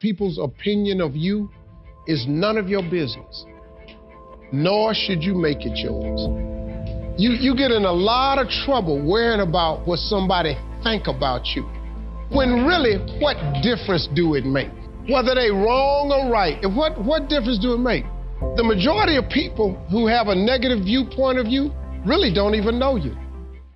people's opinion of you is none of your business, nor should you make it yours. You, you get in a lot of trouble worrying about what somebody think about you. When really, what difference do it make? Whether they wrong or right, what, what difference do it make? The majority of people who have a negative viewpoint of you really don't even know you.